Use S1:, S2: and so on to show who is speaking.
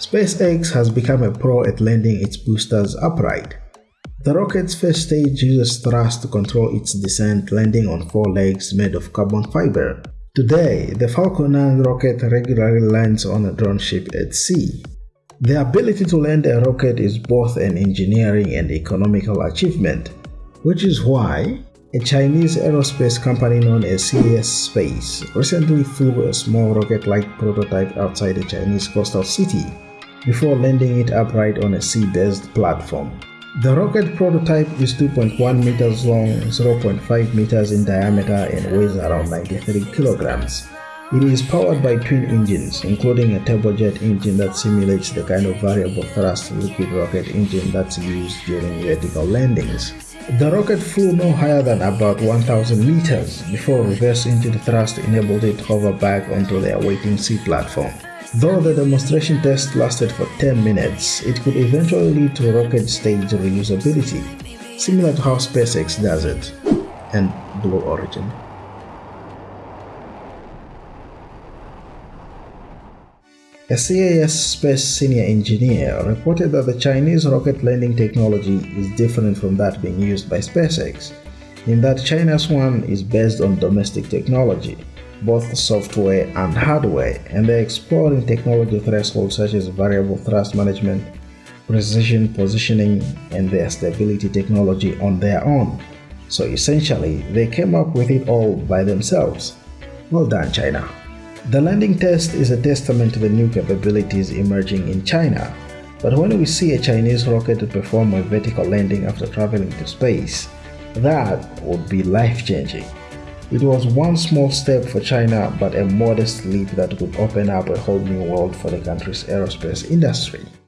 S1: SpaceX has become a pro at landing its boosters upright. The rocket's first stage uses thrust to control its descent landing on four legs made of carbon fiber. Today, the Falcon 9 rocket regularly lands on a drone ship at sea. The ability to land a rocket is both an engineering and economical achievement, which is why a Chinese aerospace company known as CAS Space recently flew a small rocket-like prototype outside a Chinese coastal city before landing it upright on a sea-based platform. The rocket prototype is 2.1 meters long, 0.5 meters in diameter and weighs around 93 kilograms. It is powered by twin engines, including a turbojet engine that simulates the kind of variable thrust liquid rocket engine that's used during vertical landings. The rocket flew no higher than about 1000 meters before reverse engine thrust enabled it to hover back onto the awaiting sea platform. Though the demonstration test lasted for 10 minutes, it could eventually lead to rocket stage reusability, similar to how SpaceX does it, and Blue Origin. A CAS Space senior engineer reported that the Chinese rocket landing technology is different from that being used by SpaceX, in that China's one is based on domestic technology, both software and hardware, and they're exploring technology thresholds such as variable thrust management, precision positioning, and their stability technology on their own. So essentially, they came up with it all by themselves. Well done, China. The landing test is a testament to the new capabilities emerging in China. But when we see a Chinese rocket perform a vertical landing after traveling to space, that would be life-changing. It was one small step for China but a modest leap that could open up a whole new world for the country's aerospace industry.